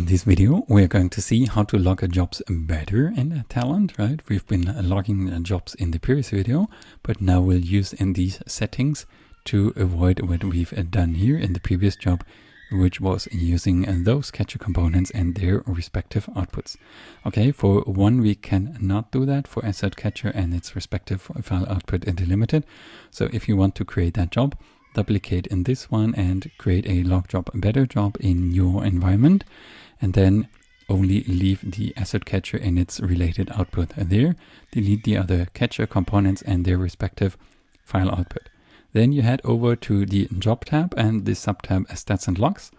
In this video, we're going to see how to log jobs better in Talend, right? We've been logging jobs in the previous video, but now we'll use in these settings to avoid what we've done here in the previous job, which was using those catcher components and their respective outputs. Okay, for one, we cannot do that for assert catcher and its respective file output delimited. So if you want to create that job, duplicate in this one and create a log job better job in your environment and then only leave the assert catcher and its related output there. Delete the other catcher components and their respective file output. Then you head over to the job tab and the sub subtab stats and logs.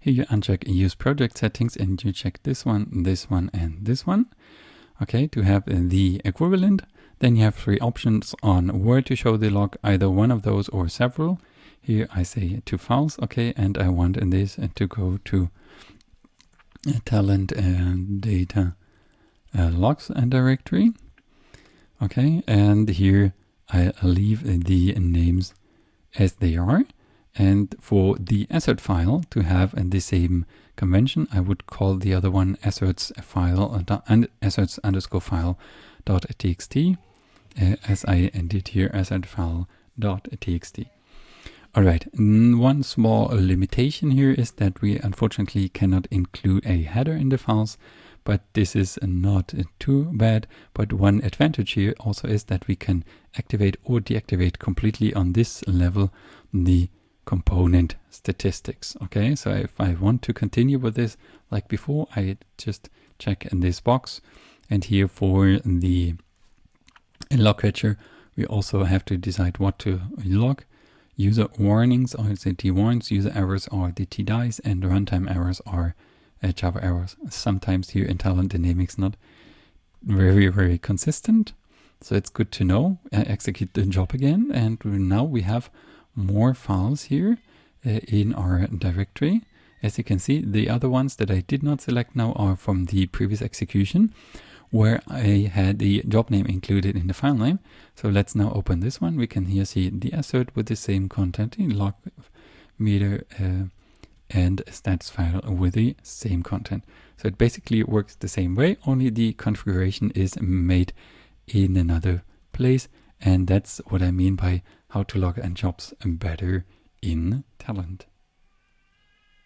Here you uncheck use project settings and you check this one, this one and this one. Okay, to have the equivalent. Then you have three options on where to show the log, either one of those or several. Here I say to files, okay, and I want in this to go to talend and data uh, logs and directory. Okay, and here I leave the names as they are. And for the assert file to have the same convention, I would call the other one asserts file uh, and asserts underscore file dot txt, uh, as I did here assert file dot txt. All right, one small limitation here is that we unfortunately cannot include a header in the files, but this is not too bad. But one advantage here also is that we can activate or deactivate completely on this level the component statistics. Okay, so if I want to continue with this like before, I just check in this box. And here for the log catcher, we also have to decide what to log. User warnings are the T warnings, user errors are the T dies, and runtime errors are uh, Java errors. Sometimes here in Dynamics not very, very consistent. So it's good to know. Uh, execute the job again. And now we have more files here uh, in our directory. As you can see, the other ones that I did not select now are from the previous execution where I had the job name included in the file name. So let's now open this one. We can here see the assert with the same content in log meter uh, and stats file with the same content. So it basically works the same way, only the configuration is made in another place. And that's what I mean by how to log and jobs better in Talend.